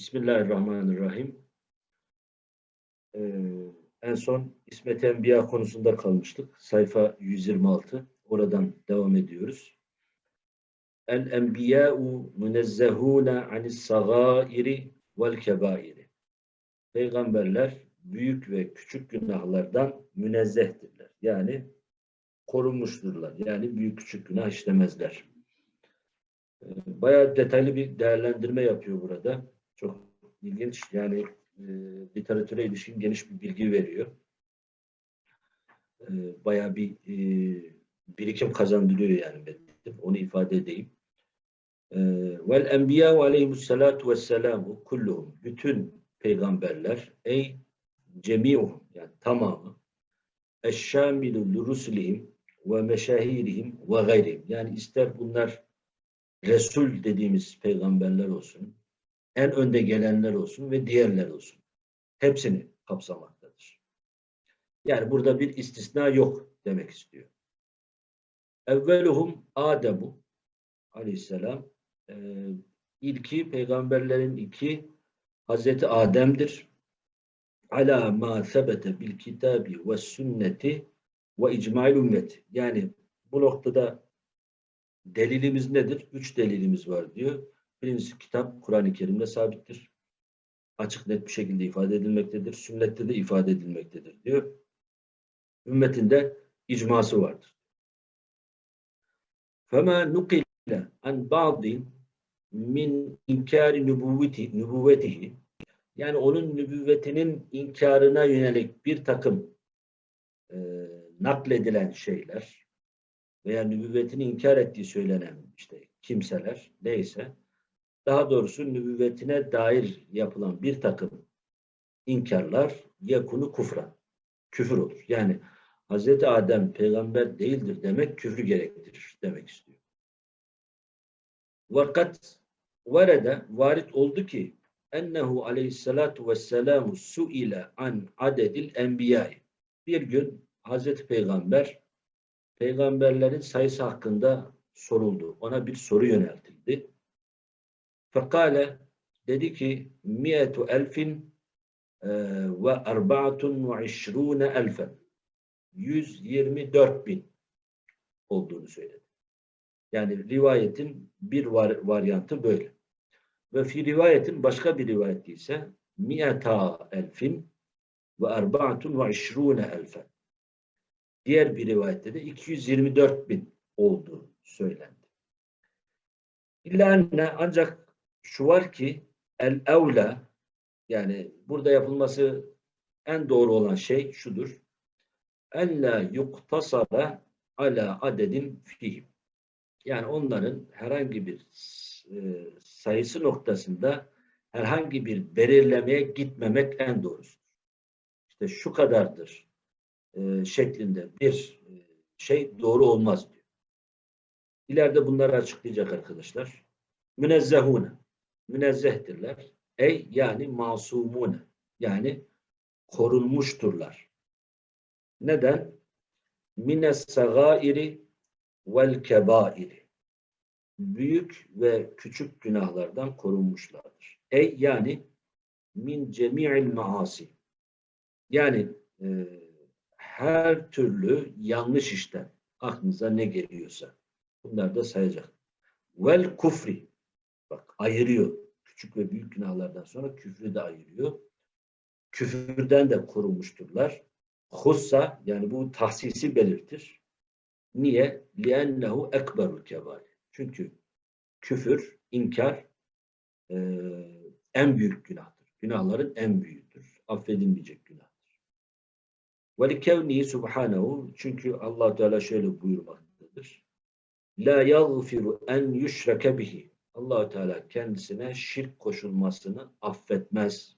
Bismillahirrahmanirrahim. Ee, en son İsmet Enbiya konusunda kalmıştık. Sayfa 126. Oradan devam ediyoruz. El enbiya'u münezzehûne anis sagâiri vel kebâiri. Peygamberler büyük ve küçük günahlardan münezzehtirler. Yani korunmuşturlar. Yani büyük küçük günah işlemezler. Bayağı detaylı bir değerlendirme yapıyor burada. Çok ilginç. Yani e, literatüre ilişkin geniş bir bilgi veriyor. E, bayağı bir e, birikim kazandırıyor yani metnim. Onu ifade edeyim. E, Vel enbiya ve aleyhimussalatu vesselamu kulluhum. Bütün peygamberler ey cemiuhum yani tamamı eşşamilu lurusulihim ve meşahirihim ve gayrihim. Yani ister bunlar Resul dediğimiz peygamberler olsun, en önde gelenler olsun ve diğerler olsun. Hepsini kapsamaktadır. Yani burada bir istisna yok demek istiyor. Evveluhum Ademu aleyhisselam e, ilki peygamberlerin iki Hazreti Adem'dir. Ala ma sebete bil kitabi ve sünneti ve icmail ümmet. Yani bu noktada delilimiz nedir? Üç delilimiz var diyor. Birincisi kitap Kur'an-ı Kerim'de sabittir. Açık net bir şekilde ifade edilmektedir. Sünnette de ifade edilmektedir diyor. Ümmetinde icması vardır. فَمَا نُقِلَ عَنْ بَعْضٍ min inkari nübüvveti, nübüvvetihi yani onun nübüvvetinin inkarına yönelik bir takım e, nakledilen şeyler veya nübüvvetini inkar ettiği söylenen işte kimseler neyse daha doğrusu nübüvvetine dair yapılan bir takım inkarlar yakunu kufra. Küfür olur. Yani Hz. Adem peygamber değildir demek küfrü gerektirir demek istiyor. Vakat varede varit oldu ki ennehu aleyhissalatu vesselamu suile an adedil enbiyai. Bir gün Hazreti Peygamber peygamberlerin sayısı hakkında soruldu. Ona bir soru yöneltildi. Fekale dedi ki miyetu elfin e, ve arbaatun ve işrune elfen 124 bin olduğunu söyledi. Yani rivayetin bir var, varyantı böyle. Ve fi rivayetin başka bir rivayeti ise miyeta elfin ve arbaatun ve işrune elfen. Diğer bir rivayette de 224 bin olduğu söylendi. İlla enne ancak şu var ki el evla yani burada yapılması en doğru olan şey şudur. Ella yuktasara ala adedin fihim. Yani onların herhangi bir e, sayısı noktasında herhangi bir belirlemeye gitmemek en doğrusudur. İşte şu kadardır e, şeklinde bir e, şey doğru olmaz diyor. İleride bunları açıklayacak arkadaşlar. Münezzehune. Münezzehtirler. Ey yani masumune. Yani korunmuşturlar. Neden? Mines sagairi vel kebairi. Büyük ve küçük günahlardan korunmuşlardır. Ey yani min cemi'il maasi. Yani e, her türlü yanlış işten aklınıza ne geliyorsa bunlar da sayacak. Vel kufri bak ayırıyor. Küçük ve büyük günahlardan sonra küfrü de ayırıyor. Küfürden de korunmuşturlar. Hussa yani bu tahsisi belirtir. Niye? لِأَنَّهُ ekberul kebair. Çünkü küfür, inkar e, en büyük günahtır. Günahların en büyüğüdür. Affedilmeyecek günahtır. وَلِكَوْنِهِ subhanehu Çünkü allah Teala şöyle buyurmaktadır. La yaghfiru en yushrake bihi. allah Teala kendisine şirk koşulmasını affetmez.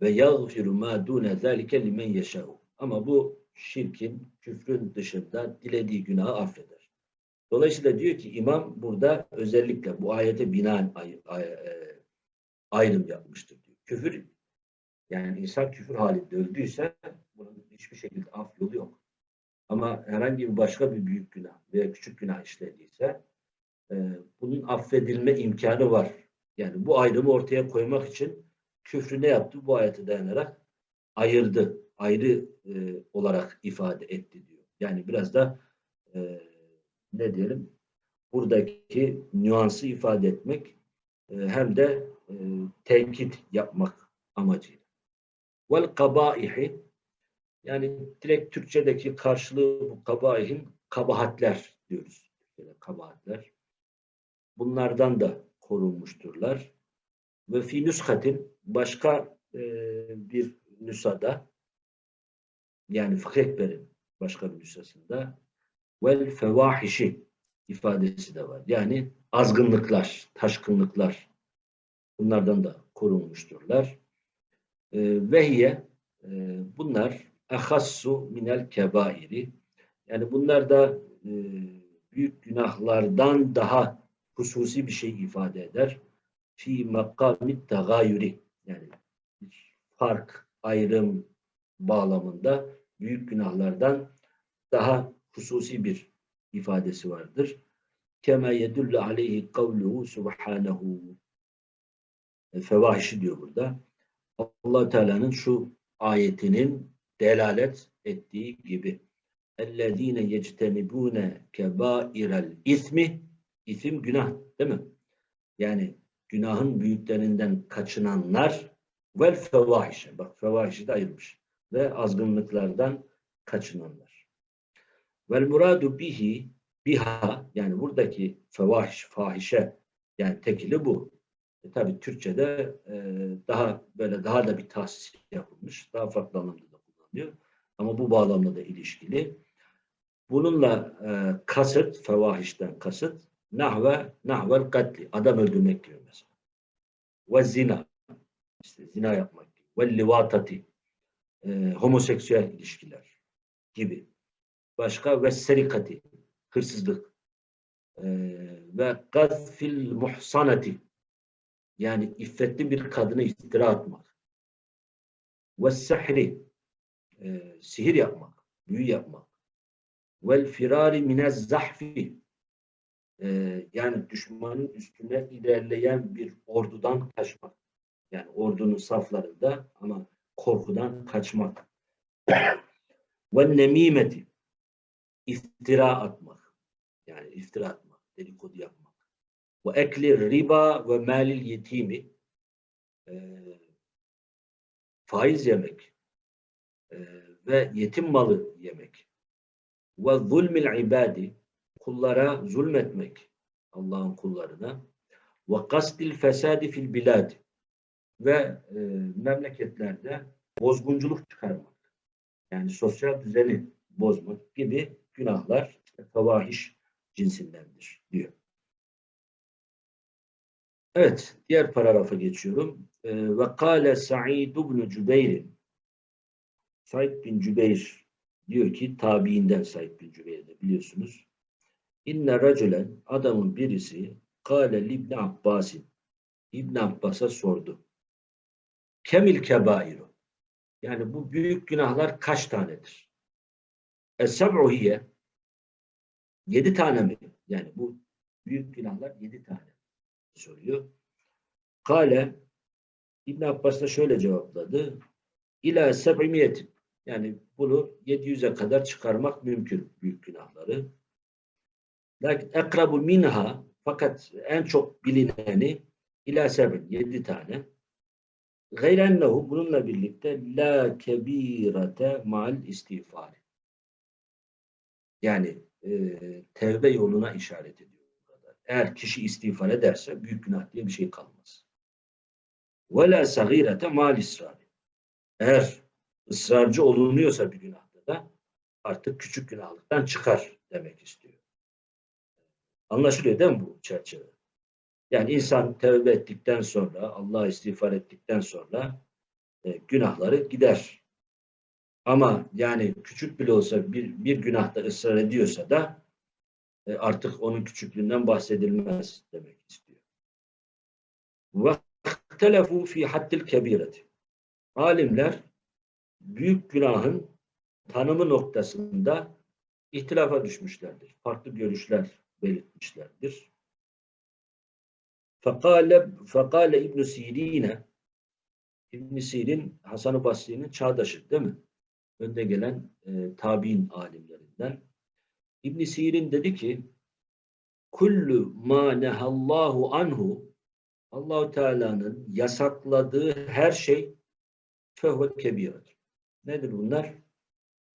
Ve yaghfiru ma dune zalike limen yeşâhu. Ama bu şirkin, küfrün dışında dilediği günahı affeder. Dolayısıyla diyor ki imam burada özellikle bu ayete binaen e, ayrım yapmıştır diyor. Küfür yani insan küfür halinde öldüyse bunun hiçbir şekilde af yolu yok. Ama herhangi bir başka bir büyük günah veya küçük günah işlediyse e, bunun affedilme imkanı var. Yani bu ayrımı ortaya koymak için küfrü ne yaptı? Bu ayete dayanarak ayırdı. Ayrı e, olarak ifade etti diyor. Yani biraz da e, ne diyelim buradaki nüansı ifade etmek e, hem de e, tenkit yapmak amacıyla. Vel kabaihi yani direkt Türkçedeki karşılığı bu kabaihin kabahatler diyoruz. Türkçede kabahatler. Bunlardan da korunmuşturlar. Ve fi nüskatin başka e, bir nüsada yani Fıkh Ekber'in başka bir nüshasında vel fevahişi ifadesi de var. Yani azgınlıklar, taşkınlıklar bunlardan da korunmuşturlar. E, vehiye e, bunlar ahassu minel kebairi yani bunlar da e, büyük günahlardan daha hususi bir şey ifade eder. Fi makamit tagayuri yani fark, ayrım bağlamında büyük günahlardan daha hususi bir ifadesi vardır. Kema yedullu aleyhi kavluhu subhanahu fevahişi diyor burada. allah Teala'nın şu ayetinin delalet ettiği gibi. اَلَّذ۪ينَ يَجْتَنِبُونَ كَبَائِرَ ismi isim günah değil mi? Yani günahın büyüklerinden kaçınanlar vel fevahişe. Bak fevahişi de ayırmış. Ve azgınlıklardan kaçınanlar. Vel muradu bihi biha yani buradaki fevahiş, fahişe yani tekili bu. E, tabi Türkçe'de e, daha böyle daha da bir tahsis yapılmış. Daha farklı anlamda da kullanılıyor. Ama bu bağlamda da ilişkili. Bununla e, kasıt, fevahişten kasıt nahve, nahvel katli. Adam öldürmek gibi mesela. Ve zina. işte zina yapmak gibi. Ve livatati. E, homoseksüel ilişkiler gibi. Başka ve serikati. Hırsızlık. E, ve gazfil muhsanati. Yani iffetli bir kadını iftira atmak. Ve sihri. E, sihir yapmak. Büyü yapmak. Vel firari minez zahfi ee, yani düşmanın üstüne ilerleyen bir ordudan kaçmak. Yani ordunun saflarında ama korkudan kaçmak. Ve nemimeti iftira atmak. Yani iftira atmak, dedikodu yapmak. Ve ekli riba ve malil yetimi e, faiz yemek e, ve yetim malı yemek ve zulmil ibadi kullara zulmetmek Allah'ın kullarına ve kastil fesadi fil bilad ve e, memleketlerde bozgunculuk çıkarmak yani sosyal düzeni bozmak gibi günahlar favahiş cinsindendir diyor. Evet, diğer paragrafa geçiyorum. E, ve kâle Sa'id ibn Cübeyr Said bin Cübeyr diyor ki tabiinden Said bin Cübeyr'de biliyorsunuz. İnne racülen adamın birisi kâle libni Abbasin İbn Abbas'a sordu. Kemil kebairu yani bu büyük günahlar kaç tanedir? Es-seb'u hiye yedi tane mi? Yani bu büyük günahlar yedi tane soruyor. Kale İbn Abbas da şöyle cevapladı. İlâ seb'imiyetin yani bunu 700'e kadar çıkarmak mümkün büyük günahları. Lakin ekrabu minha fakat en çok bilineni ila sebin yedi tane. Gayrennehu bununla birlikte la kebirete mal istiğfar. Yani e, tevbe yoluna işaret ediyor. Eğer kişi istiğfar ederse büyük günah diye bir şey kalmaz. Ve la sagirete mal israr. Eğer ısrarcı olunuyorsa bir günahta da artık küçük günahlıktan çıkar demek istiyor. Anlaşılıyor değil mi bu çerçeve? Yani insan tevbe ettikten sonra, Allah'a istiğfar ettikten sonra e, günahları gider. Ama yani küçük bile olsa bir, bir günahta ısrar ediyorsa da e, artık onun küçüklüğünden bahsedilmez demek istiyor. وَاخْتَلَفُوا fi haddil kebireti. Alimler büyük günahın tanımı noktasında ihtilafa düşmüşlerdir. Farklı görüşler belirtmişlerdir. Fekale, fekale İbn Sirin'e İbn Sirin Hasan-ı Basri'nin çağdaşı değil mi? Önde gelen e, tabi'in alimlerinden. İbn Sirin dedi ki kullu ma nehallahu anhu Allahu Teala'nın yasakladığı her şey fehve kebiret. Nedir bunlar?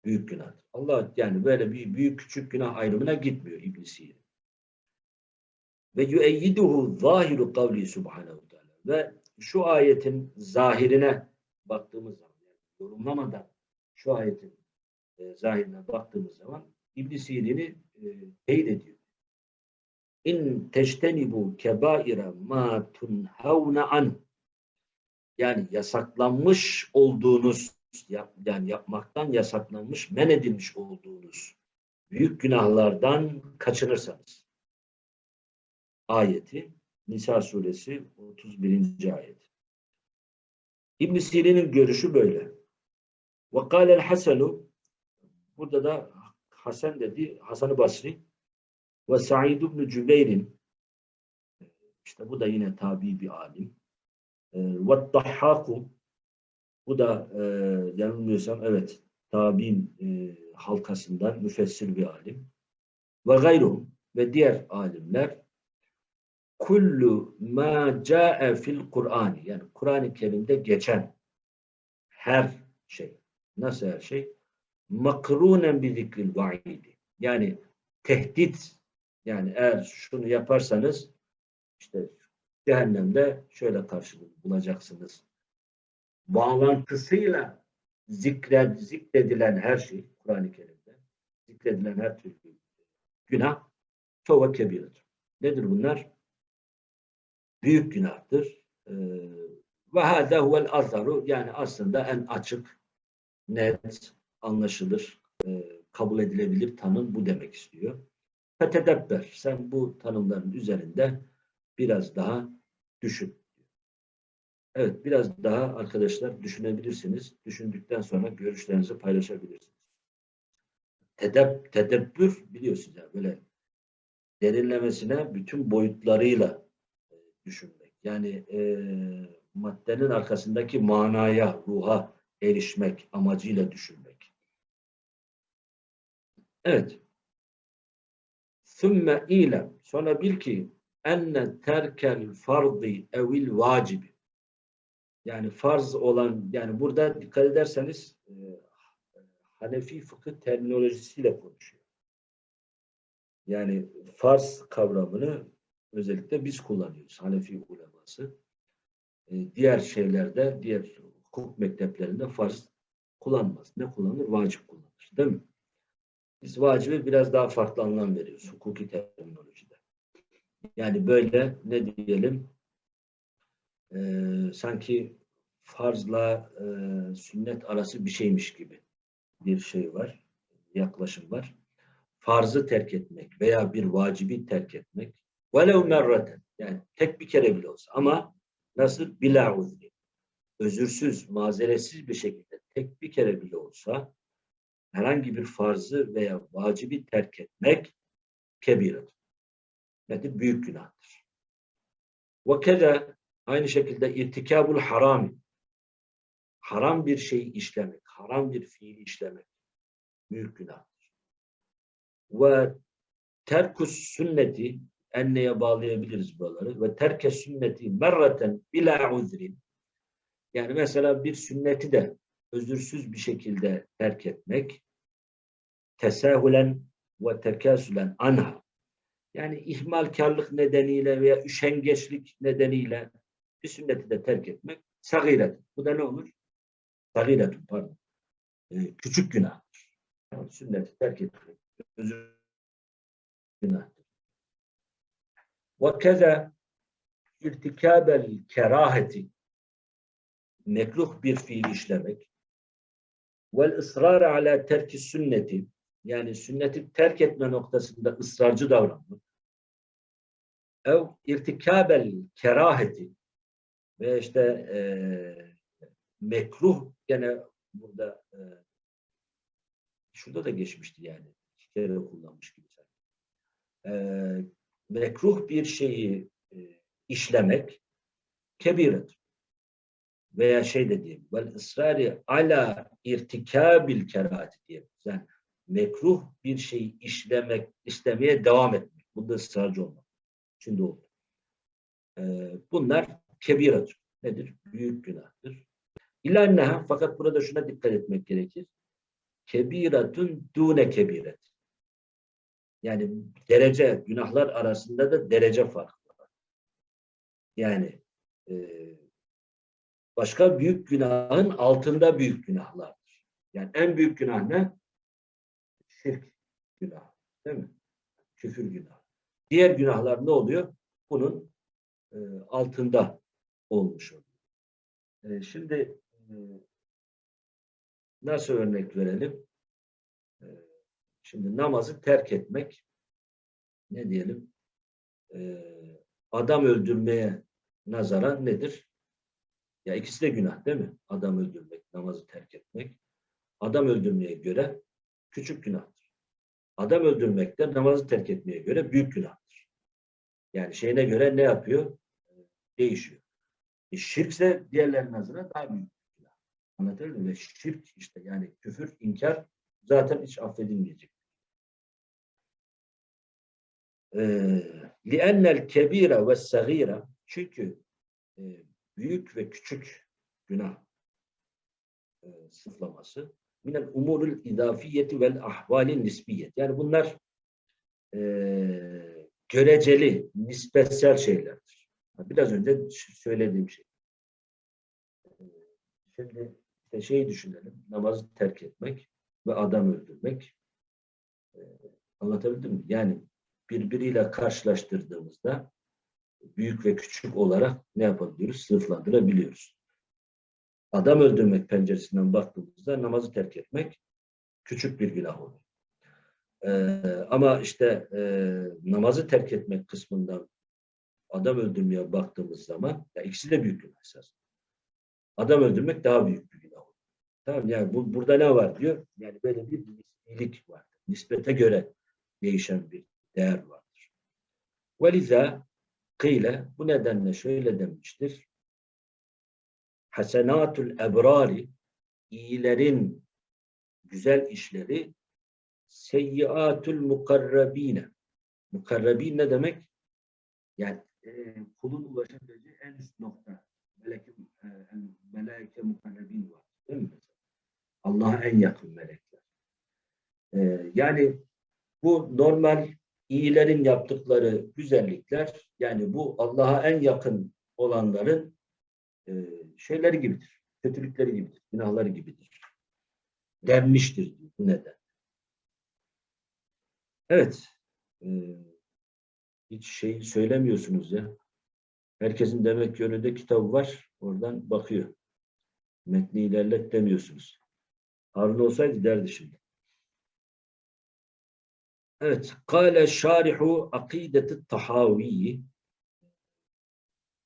Büyük günah. Allah yani böyle bir büyük küçük günah ayrımına gitmiyor İbn Sirin. Ve yüeyyiduhu zahiru kavli subhanehu teala. Ve şu ayetin zahirine baktığımız zaman, yani yorumlamadan şu ayetin e, zahirine baktığımız zaman İbn Sirin'i e, teyit ediyor. İn teştenibu kebaire ma tunhavne an yani yasaklanmış olduğunuz yap, yani yapmaktan yasaklanmış, men edilmiş olduğunuz büyük günahlardan kaçınırsanız ayeti Nisa suresi 31. ayet. İbn Sirin'in görüşü böyle. Kâlel Hasenu burada da Hasan dedi, Hasan-ı Basri ve Sa'id ibn Cübeyr'in işte bu da yine tabi bir alim. Ee, ve Dahhaku bu da e, yanılmıyorsam evet tabi'in e, halkasından müfessir bir alim. Ve gayruhum ve diğer alimler kullu ma ca'e fil Kur'an yani Kur'an-ı Kerim'de geçen her şey nasıl her şey makrunen bi zikril vaidi yani tehdit yani eğer şunu yaparsanız işte cehennemde şöyle karşılık bulacaksınız. Bağlantısıyla zikred, zikredilen her şey Kur'an-ı Kerim'de zikredilen her türlü günah tova kebiredir. Nedir bunlar? Büyük günahtır. Ee, ve hâdâ huvel azharu yani aslında en açık, net, anlaşılır, e, kabul edilebilir tanım bu demek istiyor. Fetedebber. Sen bu tanımların üzerinde biraz daha düşün. Evet, biraz daha arkadaşlar düşünebilirsiniz. Düşündükten sonra görüşlerinizi paylaşabilirsiniz. Tedeb, tedebbür biliyorsunuz yani böyle derinlemesine bütün boyutlarıyla düşünmek. Yani e, maddenin arkasındaki manaya, ruha erişmek amacıyla düşünmek. Evet. Sümme ilem. Sonra bil ki enne terkel fardı evil vacibi. Yani farz olan, yani burada dikkat ederseniz e, Hanefi fıkıh terminolojisiyle konuşuyor. Yani farz kavramını özellikle biz kullanıyoruz. Hanefi uleması. E, diğer şeylerde, diğer hukuk mekteplerinde farz kullanmaz. Ne kullanır? Vacip kullanır. Değil mi? Biz vacibe biraz daha farklı anlam veriyoruz hukuki terminolojide. Yani böyle ne diyelim e, sanki farzla e, sünnet arası bir şeymiş gibi bir şey var, yaklaşım var. Farzı terk etmek veya bir vacibi terk etmek velev merraten yani tek bir kere bile olsa ama nasıl? Bila uzri. Özürsüz, mazeretsiz bir şekilde tek bir kere bile olsa herhangi bir farzı veya vacibi terk etmek kebiredir. Nedir? Büyük günahtır. Ve keda aynı şekilde irtikabul harami haram bir şey işlemek, haram bir fiil işlemek büyük günahtır. Ve terkus sünneti enneye bağlayabiliriz buraları ve terke sünneti merraten bila uzrin yani mesela bir sünneti de özürsüz bir şekilde terk etmek tesahülen ve tekasülen anha yani ihmalkarlık nedeniyle veya üşengeçlik nedeniyle bir sünneti de terk etmek sagiret. Bu da ne olur? Sagiretun pardon. Ee, küçük günahtır. Yani sünneti terk etmek özür günahtır. Ve keza irtikabel keraheti mekruh bir fiil işlemek. vel ısrar ala terki sünneti yani sünneti terk etme noktasında ısrarcı davranmak. ev irtikabel keraheti ve işte e, mekruh gene burada e, şurada da geçmişti yani. İki kere kullanmış gibi e, mekruh bir şeyi e, işlemek kebiret. Veya şey de diyeyim. Vel ısrarı ala irtikabil kerahati diyelim. Yani mekruh bir şeyi işlemek, istemeye devam etmek. Bunda ısrarcı olmak. Şimdi oldu. Ee, bunlar kebiratür. Nedir? Büyük günahtır. İlanneha fakat burada şuna dikkat etmek gerekir. Kebiratun dune kebiret. Yani derece, günahlar arasında da derece farkı var. Yani e, başka büyük günahın altında büyük günahlardır. Yani en büyük günah ne? Şirk günahı. Değil mi? Küfür günahı. Diğer günahlar ne oluyor? Bunun e, altında olmuş oluyor. E, şimdi e, nasıl örnek verelim? E, şimdi namazı terk etmek ne diyelim? E, adam öldürmeye nazaran nedir? Ya ikisi de günah değil mi? Adam öldürmek, namazı terk etmek. Adam öldürmeye göre küçük günahtır. Adam öldürmek de namazı terk etmeye göre büyük günahtır. Yani şeyine göre ne yapıyor? Değişiyor. E, şirkse diğerlerinin nazarına daha büyük günah. Anlatabildim mi? Ve şirk işte yani küfür, inkar zaten hiç affedilmeyecek. لِأَنَّ الْكَب۪يرَ وَالسَّغ۪يرَ Çünkü e, büyük ve küçük günah e, sıflaması minel umurul idafiyeti vel ahvalin nisbiyet. Yani bunlar e, göreceli, nispetsel şeylerdir. Biraz önce söylediğim şey. Şimdi işte şeyi düşünelim. Namazı terk etmek ve adam öldürmek. E, anlatabildim mi? Yani birbiriyle karşılaştırdığımızda büyük ve küçük olarak ne yapabiliyoruz? Sınıflandırabiliyoruz. Adam öldürmek penceresinden baktığımızda namazı terk etmek küçük bir günah olur. Ee, ama işte e, namazı terk etmek kısmından adam öldürmeye baktığımız zaman ya ikisi de büyük günah esas. Adam öldürmek daha büyük bir günah olur. Tamam yani bu, burada ne var diyor? Yani böyle bir nisbilik var. Nispete göre değişen bir değer vardır. Veliza kıyle bu nedenle şöyle demiştir. Hasenatul ebrari iyilerin güzel işleri seyyiatul mukarrabine. Mukarrabin ne demek? Yani e, kulun ulaşabileceği en üst nokta. Meleke, e, meleke mukarrabin var. Değil mi? Allah'a en yakın melekler. E, yani bu normal iyilerin yaptıkları güzellikler yani bu Allah'a en yakın olanların e, şeyleri gibidir. Kötülükleri gibidir. Günahları gibidir. Denmiştir bu neden. Evet. E, hiç şey söylemiyorsunuz ya. Herkesin demek ki önünde kitabı var. Oradan bakıyor. Metni ilerlet demiyorsunuz. Harun olsaydı derdi şimdi. Evet. Kale şarihu akideti tahaviyi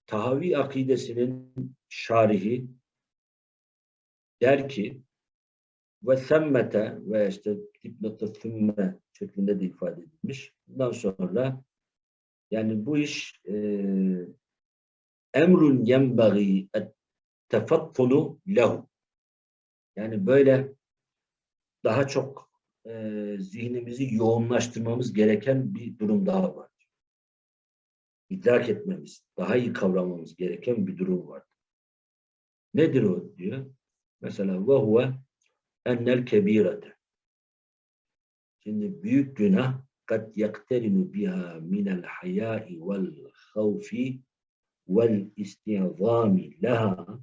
Tahavi akidesinin şarihi der ki ve semmete ve işte dipnotu sümme şeklinde de ifade edilmiş. Bundan sonra yani bu iş e, emrun yenbagi tefattunu lehu yani böyle daha çok e, zihnimizi yoğunlaştırmamız gereken bir durum daha var. İdrak etmemiz, daha iyi kavramamız gereken bir durum var. Nedir o diyor? Mesela ve huve ennel kebirete. Şimdi büyük günah kad yakterinu biha minel hayai vel havfi vel istizami laha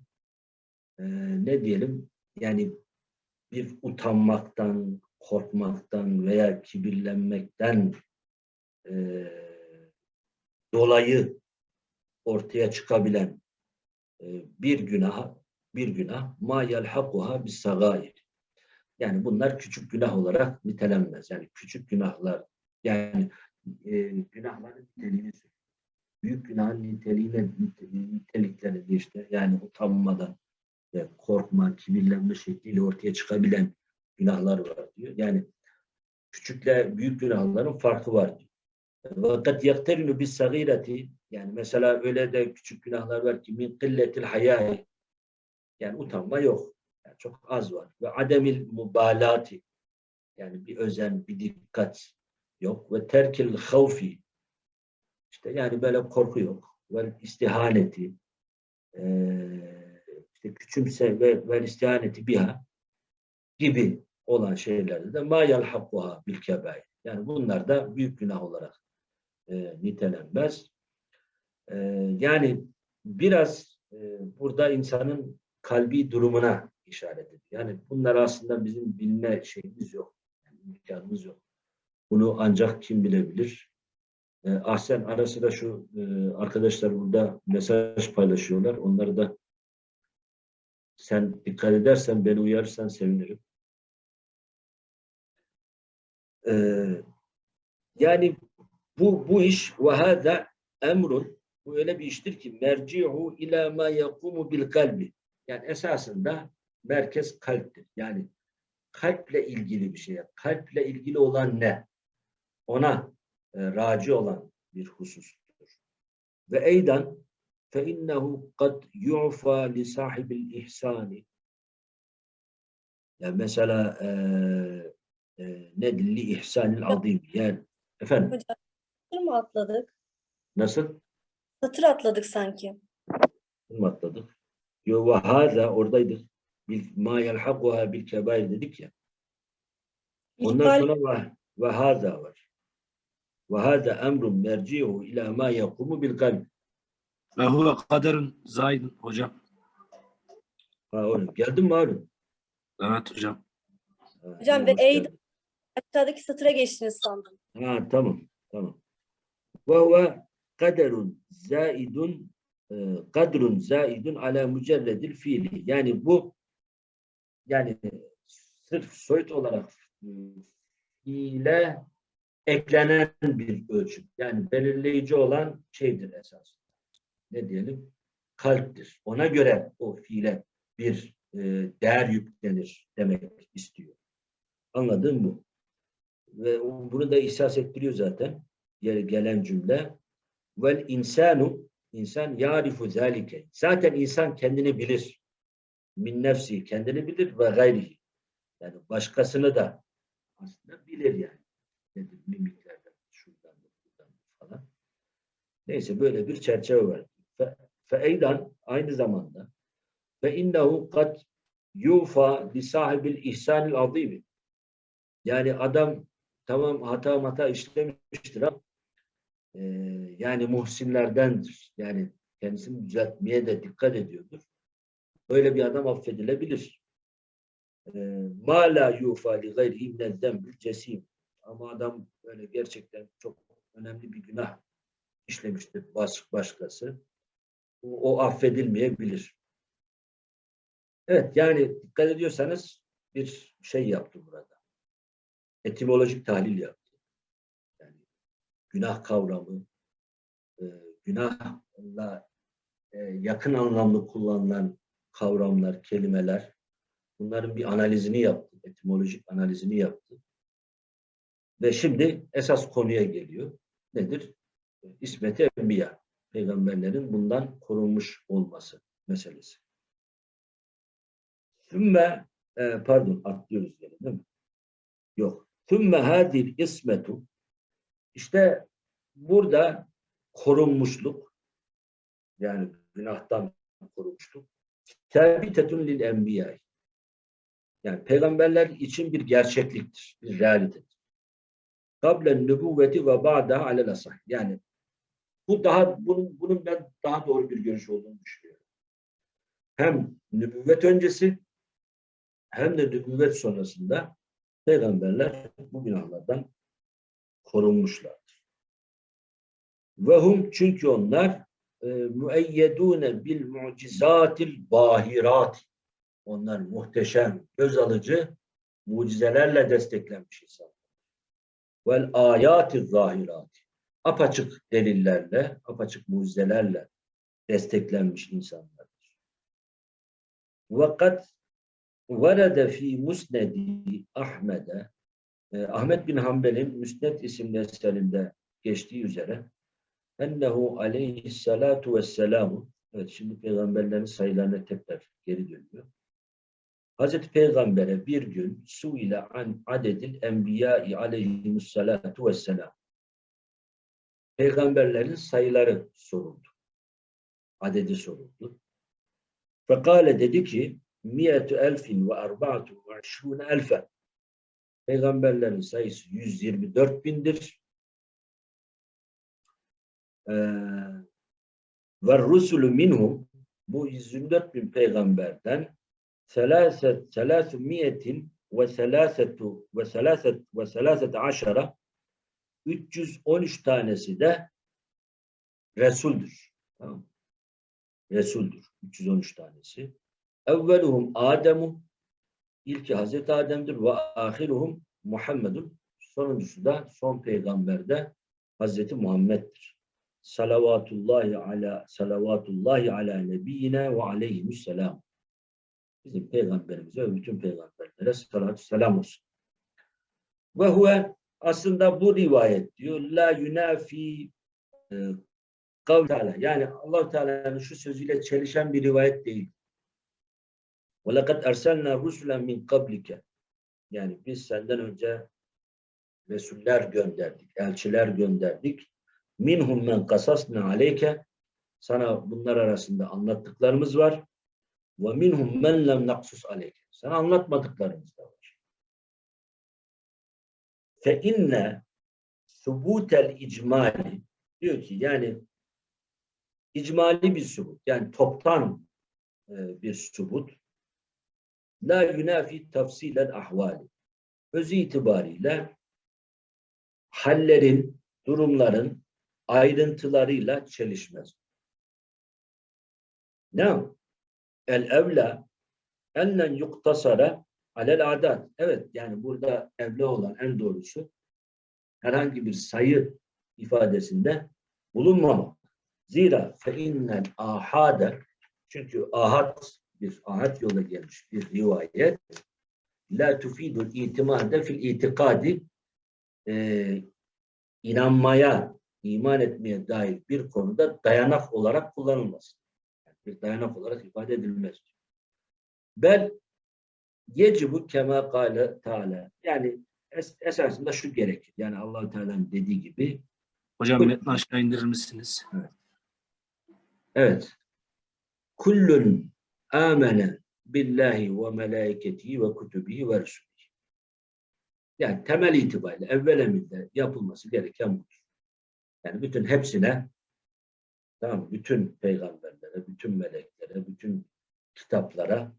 ee, ne diyelim yani bir utanmaktan, korkmaktan veya kibirlenmekten e, dolayı ortaya çıkabilen e, bir günah bir günah ma yelhakuha bis sagair. Yani bunlar küçük günah olarak nitelenmez. Yani küçük günahlar yani e, günahların niteliğini büyük günahın niteliğine nitelikleri işte yani utanmadan ve korkma, kibirlenme şekliyle ortaya çıkabilen günahlar var diyor. Yani küçükle büyük günahların farkı var diyor. Ve kad yakterinu bis sagireti yani mesela öyle de küçük günahlar var ki min killetil hayai yani utanma yok. Yani çok az var. Ve ademil mubalati yani bir özen, bir dikkat yok. Ve terkil havfi işte yani böyle korku yok. Ve istihaneti eee işte küçümse ve, ve istihaneti biha gibi olan şeylerde de ma yalhakuha bil kebair. Yani bunlar da büyük günah olarak e, nitelenmez. E, yani biraz e, burada insanın kalbi durumuna işaret ediyor. Yani bunlar aslında bizim bilme şeyimiz yok. Yani imkanımız yok. Bunu ancak kim bilebilir? E, Ahsen ara sıra şu e, arkadaşlar burada mesaj paylaşıyorlar. Onları da sen dikkat edersen, beni uyarırsan sevinirim. Ee, yani bu bu iş ve hâzâ emrun bu öyle bir iştir ki merci'u ila ma yakumu bil kalbi. Yani esasında merkez kalptir. Yani kalple ilgili bir şey. Kalple ilgili olan ne? Ona e, raci olan bir husustur. Ve eydan fe innehu kad yu'fa li sahibil ihsani. Yani mesela e, e, ne li ihsanil azim. Yani efendim Hocam satır mı atladık? nasıl? Satır atladık sanki. mı atladık? Yo ve hâzâ oradaydık. Bil, ma yelhakuha bil kebair dedik ya. Ondan sonra ve, ve hâzâ var. Ve hâzâ emrun merci'u ila ma yakumu bil kalb. Ve huve kaderun zaydun hocam. Ha oğlum geldin mi Harun? Evet hocam. Ha, Hocam ve hoş ey- geldin. Aşağıdaki satıra geçtiniz sandım. Ha tamam tamam. Ve kaderun zaidun e, kadrun zaidun ala mücerredil fiili. Yani bu yani sırf soyut olarak e, fiile eklenen bir ölçüm. Yani belirleyici olan şeydir esas. Ne diyelim? Kalptir. Ona göre o fiile bir e, değer yüklenir demek istiyor. Anladın mı? Ve bunu da ihsas ettiriyor zaten. Gelen cümle. Vel insanu insan yarifu zalike. Zaten insan kendini bilir. Min nefsi kendini bilir ve gayrihi. Yani başkasını da aslında bilir yani. Nedir? Mimiklerden, şuradan, buradan falan. Neyse böyle bir çerçeve var. Fe eydan aynı zamanda ve innehu kad yufa li sahibil ihsanil azimi. Yani adam tamam hata hata işlemiştir ama e, yani muhsinlerdendir. Yani kendisini düzeltmeye de dikkat ediyordur. Böyle bir adam affedilebilir. E, Ma la yufa li gayrihi minezzembül cesim. Ama adam böyle gerçekten çok önemli bir günah işlemiştir baş, başkası. O, o affedilmeyebilir. Evet yani dikkat ediyorsanız bir şey yaptı burada. Etimolojik tahlil yaptı. Yani günah kavramı, e, günahla e, yakın anlamlı kullanılan kavramlar, kelimeler bunların bir analizini yaptı. Etimolojik analizini yaptı. Ve şimdi esas konuya geliyor. Nedir? İsmet-i Enbiya. Peygamberlerin bundan korunmuş olması meselesi. Sümme e, pardon atlıyoruz gene değil mi? Yok. Sümme hadil ismetu işte burada korunmuşluk yani günahtan korunmuşluk terbitetun lil enbiya yani peygamberler için bir gerçekliktir, bir realitedir. Kablen nübüvveti ve ba'daha alel asah. Yani bu daha bunun bunun ben daha doğru bir görüş olduğunu düşünüyorum. Hem nübüvvet öncesi hem de nübüvvet sonrasında peygamberler bu günahlardan korunmuşlardır. Ve hum çünkü onlar e, müeyyedune bil mucizatil bahirat. Onlar muhteşem, göz alıcı mucizelerle desteklenmiş insanlar. Vel ayati zahirat. Apaçık delillerle, apaçık mucizelerle desteklenmiş insanlardır. Vakat Verede fi musnedi Ahmet'e Ahmet bin Hanbel'in Müsned isimli eserinde geçtiği üzere ennehu aleyhissalatu vesselamu evet şimdi peygamberlerin sayılarına tekrar geri dönüyor. Hazreti Peygamber'e bir gün su ile an adedil enbiya'i aleyhimussalatu vesselam peygamberlerin sayıları soruldu. Adedi soruldu. Fekale dedi ki ve arba'atu ve aşrûne elfen Peygamberlerin sayısı 124 bindir. Ee, ve rusulü minhum bu 124 bin peygamberden selaset selasu miyetin ve selasetu ve selaset ve selaset aşara 313 tanesi de Resul'dür. Tamam. Resul'dür. 313 tanesi. Evveluhum Ademu İlki Hazreti Adem'dir ve ahiruhum Muhammedun. Sonuncusu da son peygamber de Hazreti Muhammed'dir. Salavatullahi ala salavatullahi ala nebiyyine ve aleyhisselam. Bizim peygamberimize ve bütün peygamberlere salatü selam olsun. Ve huve aslında bu rivayet diyor la yunafi e, kavl Teala. Yani Allah Teala'nın şu sözüyle çelişen bir rivayet değil. وَلَقَدْ اَرْسَلْنَا رُسُلًا مِنْ قَبْلِكَ Yani biz senden önce Resuller gönderdik, elçiler gönderdik. Minhum men kasasna aleyke sana bunlar arasında anlattıklarımız var. Ve minhum men lem naksus aleyke. Sana anlatmadıklarımız da var. Fe inne subutel icmali diyor ki yani icmali bir subut yani toptan e, bir subut la yunafi tafsilen ahvali. Öz itibariyle hallerin, durumların ayrıntılarıyla çelişmez. Ne? El evla ellen yuktasara alel adat. Evet yani burada evla olan en doğrusu herhangi bir sayı ifadesinde bulunmamak. Zira fe innel ahade çünkü ahad bir ahad yola gelmiş bir rivayet la tufidul itimade fil itikadi e, inanmaya, iman etmeye dair bir konuda dayanak olarak kullanılmaz. Yani bir dayanak olarak ifade edilmez. Bel yecibu kema kâle Teala. Yani es, esasında şu gerekir. Yani allah Teala'nın dediği gibi Hocam metni aşağı indirir misiniz? Evet. Kullun amene billahi ve melaiketihi ve kutubihi ve resulih. Yani temel itibariyle evvel emirde yapılması gereken budur. Yani bütün hepsine tamam bütün peygamberlere, bütün meleklere, bütün kitaplara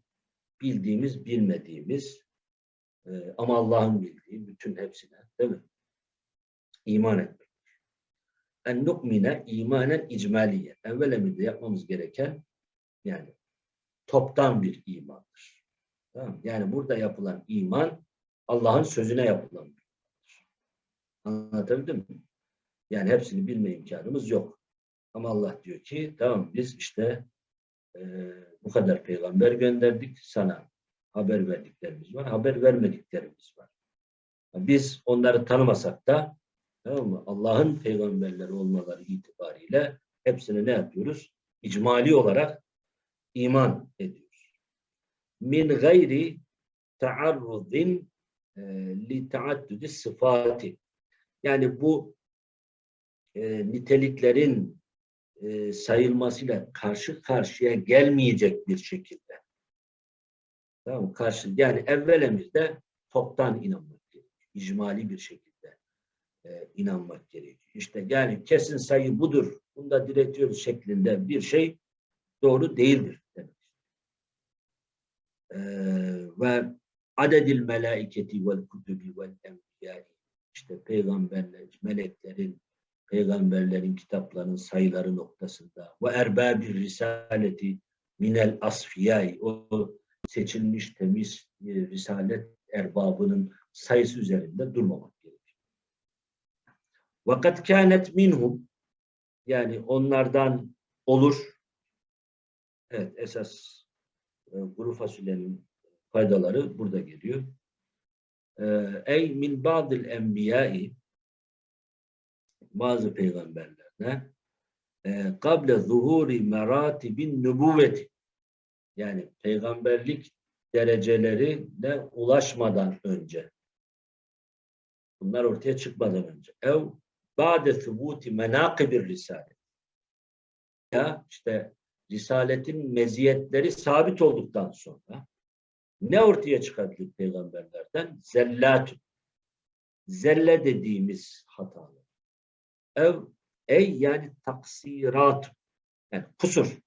bildiğimiz, bilmediğimiz e, ama Allah'ın bildiği bütün hepsine değil mi? İman etmek. En nukmine imanen icmaliye. Evvel emirde yapmamız gereken yani toptan bir imandır. Tamam? Yani burada yapılan iman Allah'ın sözüne yapılan bir imandır. Anlatabildim mi? Yani hepsini bilme imkanımız yok. Ama Allah diyor ki tamam biz işte e, bu kadar peygamber gönderdik sana haber verdiklerimiz var, haber vermediklerimiz var. Biz onları tanımasak da tamam mı? Allah'ın peygamberleri olmaları itibariyle hepsini ne yapıyoruz? İcmali olarak iman ediyoruz. Min gayri taarruzin e, li taaddudi sıfati. Yani bu e, niteliklerin e, sayılmasıyla karşı karşıya gelmeyecek bir şekilde. Tamam? Karşı, yani evvel emirde toptan inanmak gerekiyor. İcmali bir şekilde e, inanmak gerekiyor. İşte yani kesin sayı budur. Bunda diretiyoruz şeklinde bir şey doğru değildir ve adedil melaiketi vel kutubi vel enbiyai işte peygamberler, meleklerin, peygamberlerin kitaplarının sayıları noktasında ve erbabir risaleti minel asfiyai o seçilmiş temiz e, risalet erbabının sayısı üzerinde durmamak gerekir. Vakat kânet minhum yani onlardan olur. Evet esas kuru fasulyenin faydaları burada geliyor. E, ey min ba'dil enbiyai bazı peygamberlerine e, kable zuhuri meratibin nübüvveti. Yani peygamberlik derecelerine ulaşmadan önce bunlar ortaya çıkmadan önce. Ev ba'de thubuti menakibir risalet ya işte risaletin meziyetleri sabit olduktan sonra ne ortaya çıkabilir peygamberlerden? Zellatun. Zelle dediğimiz hatalar. Ev, ey yani taksirat. Yani kusur.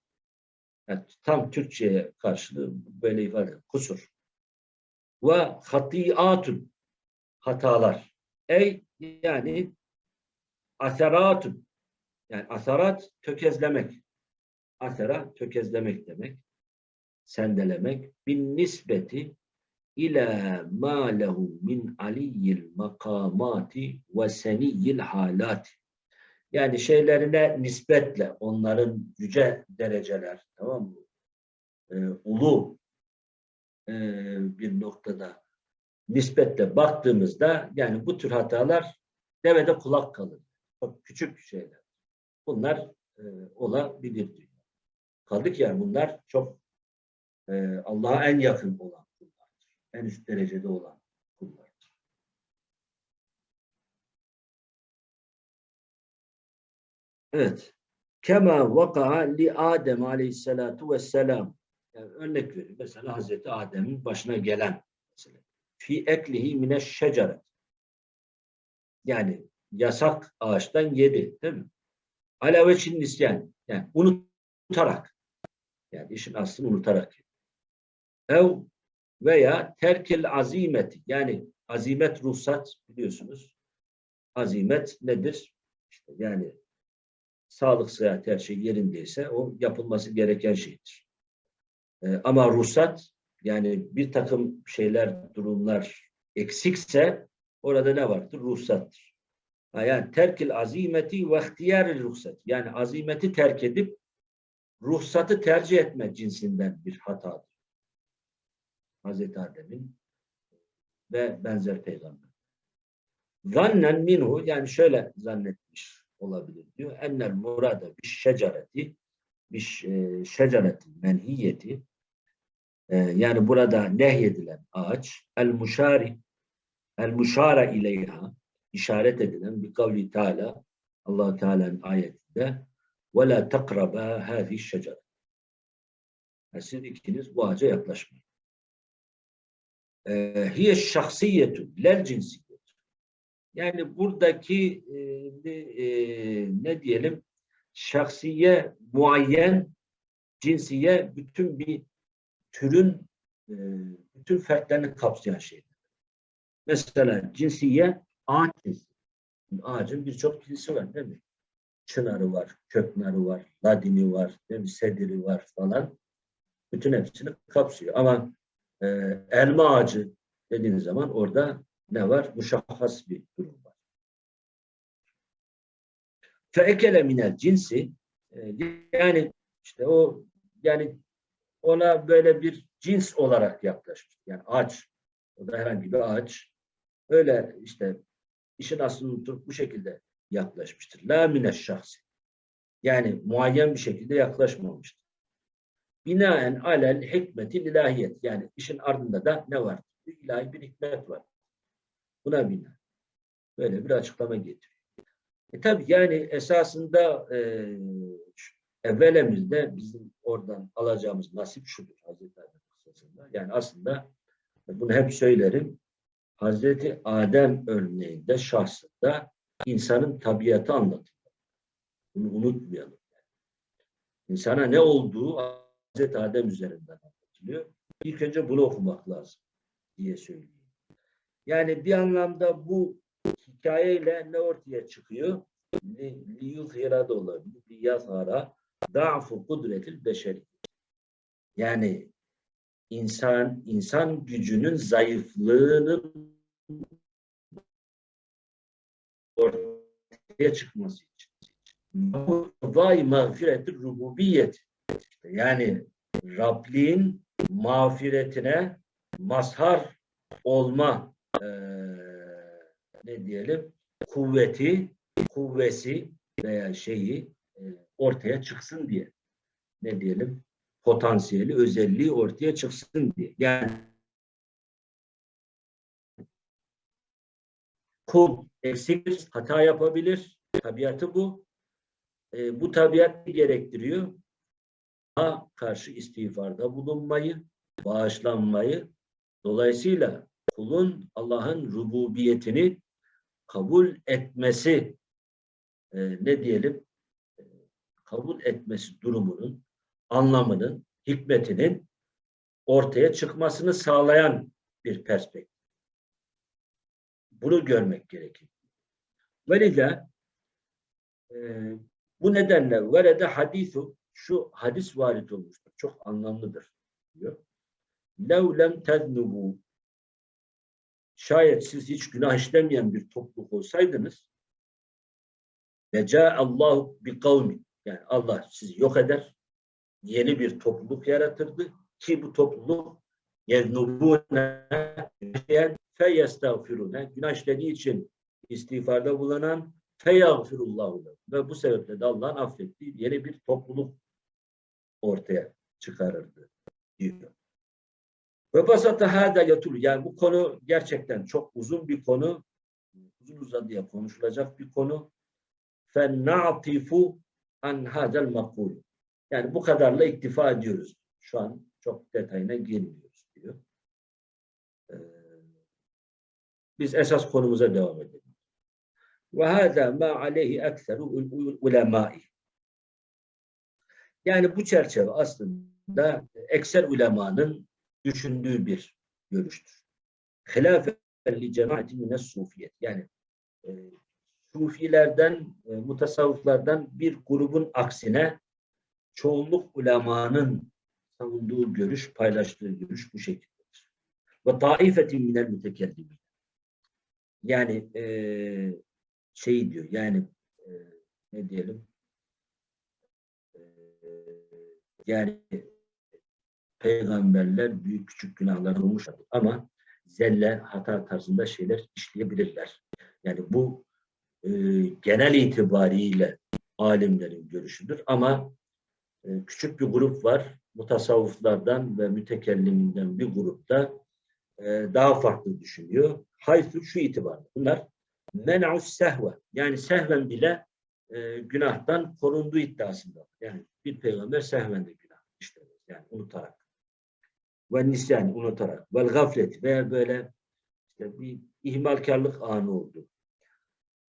Yani tam Türkçe'ye karşılığı böyle ifade. Kusur. Ve hatiatun. Hatalar. Ey yani aseratun. Yani asarat tökezlemek. Asera tökezlemek demek. Sendelemek. Bin nispeti ila ma lehu min aliyyil makamati ve seniyyil halati. Yani şeylerine nispetle onların yüce dereceler tamam mı? Ee, ulu e, bir noktada nispetle baktığımızda yani bu tür hatalar devede kulak kalır. Çok küçük şeyler. Bunlar e, olabilir diyor. Kaldı ki yani bunlar çok e, Allah'a en yakın olan kullardır. En üst derecede olan kullardır. Evet. Kema vaka'a li Adem aleyhissalatu vesselam. Yani örnek vereyim. Mesela Hazreti Adem'in başına gelen mesela. Fi eklihi mine şeceret. Yani yasak ağaçtan yedi. Değil mi? Ala veçin nisyan. Yani unutarak. Yani işin aslını unutarak. Ev veya terkil azimeti. Yani azimet ruhsat biliyorsunuz. Azimet nedir? İşte yani sağlık, sıhhat her şey yerindeyse o yapılması gereken şeydir. Ee, ama ruhsat yani bir takım şeyler, durumlar eksikse orada ne vardır? Ruhsattır. Yani terkil azimeti ve ihtiyar ruhsat. Yani azimeti terk edip ruhsatı tercih etme cinsinden bir hatadır. Hazreti Adem'in ve benzer peygamber. Zannen minhu yani şöyle zannetmiş olabilir diyor. Ennel murada bir şecareti bir e, şecaretin menhiyeti e, yani burada nehyedilen ağaç el muşari el muşara ileyha işaret edilen bir kavli Teala allah Teala'nın ayetinde ve la takraba hâzi şecer. Siz ikiniz bu ağaca yaklaşmayın. Ee, hiye şahsiyetu lel cinsiyet. Yani buradaki e, e, ne diyelim şahsiye muayyen cinsiye bütün bir türün e, bütün fertlerini kapsayan şey. Mesela cinsiye ağaç cinsi. Ağacın birçok cinsi var değil mi? Çınarı var, köknarı var, ladini var, sediri var falan. Bütün hepsini kapsıyor. Ama e, elma ağacı dediğiniz zaman orada ne var? Muşahhas bir durum var. Feekele minel cinsi e, yani işte o yani ona böyle bir cins olarak yaklaşmış. Yani ağaç. O da herhangi bir ağaç. Öyle işte işin aslını unutup bu şekilde yaklaşmıştır. La mine şahsi. Yani muayyen bir şekilde yaklaşmamıştır. Binaen alel hikmeti ilahiyet. Yani işin ardında da ne var? Bir ilahi bir hikmet var. Buna bina. Böyle bir açıklama getiriyor. E tabi yani esasında e, evvelemizde bizim oradan alacağımız nasip şudur Hazreti Adem kıssasında. Yani aslında bunu hep söylerim. Hazreti Adem örneğinde şahsında insanın tabiatı anlatılıyor. Bunu unutmayalım. İnsana ne olduğu Hazreti Adem üzerinden anlatılıyor. İlk önce bunu okumak lazım diye söyleyeyim. Yani bir anlamda bu hikayeyle ne ortaya çıkıyor? Liyuzhira da olabilir. Liyazhara da'fu kudretil beşeri. Yani insan insan gücünün zayıflığının ortaya çıkması için. Vay mağfiretir rububiyet. Yani Rabliğin mağfiretine mazhar olma e, ne diyelim kuvveti kuvvesi veya şeyi e, ortaya çıksın diye. Ne diyelim? Potansiyeli, özelliği ortaya çıksın diye. Yani kul eksiktir, hata yapabilir. Tabiatı bu. E, bu tabiat gerektiriyor. Ha karşı istiğfarda bulunmayı, bağışlanmayı. Dolayısıyla kulun Allah'ın rububiyetini kabul etmesi e, ne diyelim e, kabul etmesi durumunun anlamının, hikmetinin ortaya çıkmasını sağlayan bir perspektif. Bunu görmek gerekir. Velillah e, bu nedenle velede hadisu şu hadis varit olmuştur. Çok anlamlıdır diyor. Lev lem teznubu şayet siz hiç günah işlemeyen bir topluluk olsaydınız Allah bi kavmi yani Allah sizi yok eder yeni bir topluluk yaratırdı ki bu topluluk yeznubune fe yestağfirune günah işlediği için istiğfarda bulunan fe yağfirullahu ve bu sebeple de Allah'ın affettiği yeni bir topluluk ortaya çıkarırdı diyor. Ve basata hâdâ yatul. Yani bu konu gerçekten çok uzun bir konu. Uzun uzadıya konuşulacak bir konu. فَنَعْطِفُ an hadel makul. Yani bu kadarla iktifa ediyoruz. Şu an çok detayına girmiyoruz Biz esas konumuza devam edelim. Ve hâzâ mâ aleyhi ekseru ulemâi. Yani bu çerçeve aslında ekser ulemanın düşündüğü bir görüştür. Hilafen li cemaatin mines sufiyet. Yani e, sufilerden, e, mutasavvıflardan bir grubun aksine çoğunluk ulemanın savunduğu görüş, paylaştığı görüş bu şekildedir. Ve taifetin minel mütekellimin. Yani e, şey diyor, yani e, ne diyelim e, yani peygamberler büyük küçük günahlar olmuş ama zelle hata tarzında şeyler işleyebilirler. Yani bu e, genel itibariyle alimlerin görüşüdür ama e, küçük bir grup var mutasavvıflardan ve mütekelliminden bir grupta e, daha farklı düşünüyor. Haythu şu itibarla. Bunlar men'us sehve yani sehven bile e, günahtan korunduğu iddiasında. Yani bir peygamber sehven de günah işlemez. Yani unutarak ve nisyan unutarak vel gaflet veya böyle işte bir ihmalkarlık anı oldu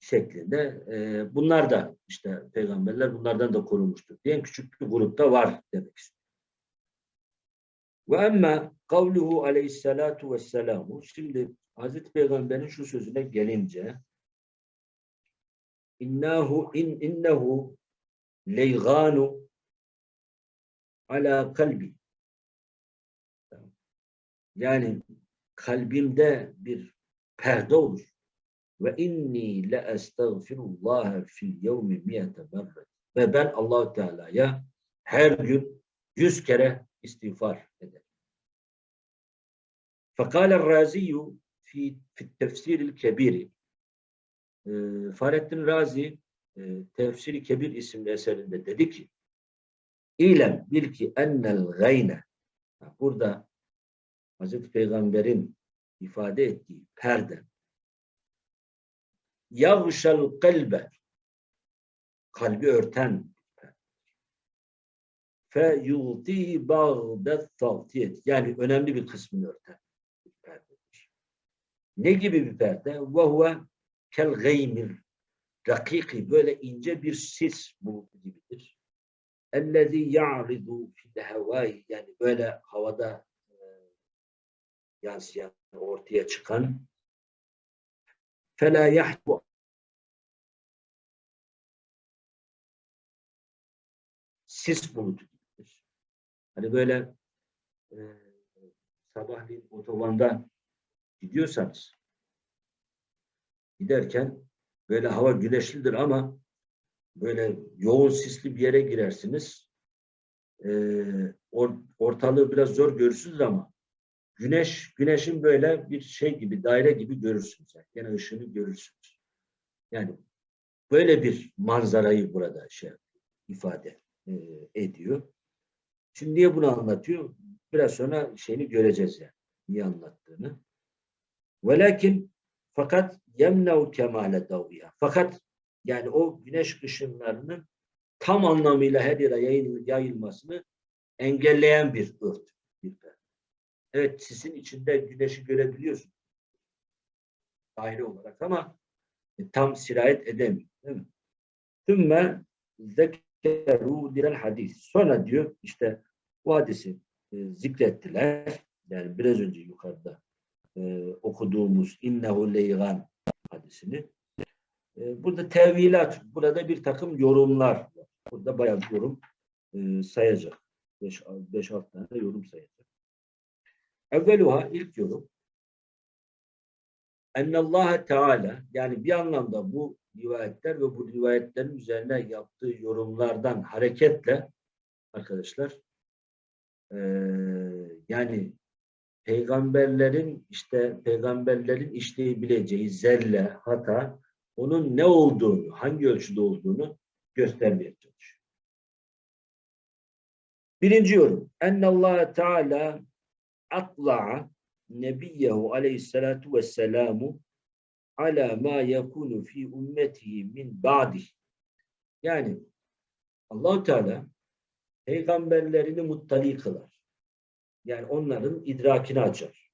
şeklinde e, bunlar da işte peygamberler bunlardan da korunmuştur diyen küçük bir grupta var demek istiyor. Ve emme kavluhu aleyhissalatu vesselamu şimdi Hazreti Peygamber'in şu sözüne gelince innahu in innehu leyganu ala kalbi yani kalbimde bir perde olur. Ve inni le estağfirullah fil yevmi miyete merret. Ve ben Allahu Teala'ya her gün yüz kere istiğfar ederim. Fekâle Raziyu fi, fi tefsiril kebiri e, Fahrettin Razi e, Tefsiri Kebir isimli eserinde dedi ki İlem bil ki ennel gayne. Burada Hazreti Peygamber'in ifade ettiği perde. Yavşal kalbe. Kalbi örten fe yuti bağdet tavtiyet. Yani önemli bir kısmını örten. Ne gibi bir perde? Ve huve kel gaymir dakiki böyle ince bir sis bulutu gibidir. Ellezî ya'ridu fil hevâi yani böyle havada yansıyan, ortaya çıkan فَلَا يَحْبُ sis bulutu gibidir. Hani böyle e, sabahleyin otobanda gidiyorsanız giderken böyle hava güneşlidir ama böyle yoğun sisli bir yere girersiniz. E, or, ortalığı biraz zor görürsünüz ama Güneş, güneşin böyle bir şey gibi, daire gibi görürsünüz. Yani gene ışığını görürsünüz. Yani böyle bir manzarayı burada şey ifade e, ediyor. Şimdi niye bunu anlatıyor? Biraz sonra şeyini göreceğiz yani. Niye anlattığını. Velakin fakat yemnev kemale daviya. Fakat yani o güneş ışınlarının tam anlamıyla her yere yayıl- yayılmasını engelleyen bir ört. Bir perde. Evet sisin içinde güneşi görebiliyorsun. Daire olarak ama e, tam sirayet edemiyor. Değil mi? Tümme zekeru direl hadis. Sonra diyor işte bu hadisi e, zikrettiler. Yani biraz önce yukarıda e, okuduğumuz innehu leygan hadisini. E, burada tevilat, burada bir takım yorumlar. Burada bayağı yorum e, sayacak. 5-6 tane yorum sayacak. Evveluha ilk yorum Allah Teala yani bir anlamda bu rivayetler ve bu rivayetlerin üzerine yaptığı yorumlardan hareketle arkadaşlar eee, yani peygamberlerin işte peygamberlerin işleyebileceği zelle, hata onun ne olduğunu, hangi ölçüde olduğunu göstermeye çalışıyor. Birinci yorum. Allah Teala atla'a nebiyyehu aleyhissalatu vesselamu ala ma yakunu fi ümmetihi min ba'di. Yani Allahu Teala peygamberlerini muttali kılar. Yani onların idrakini açar.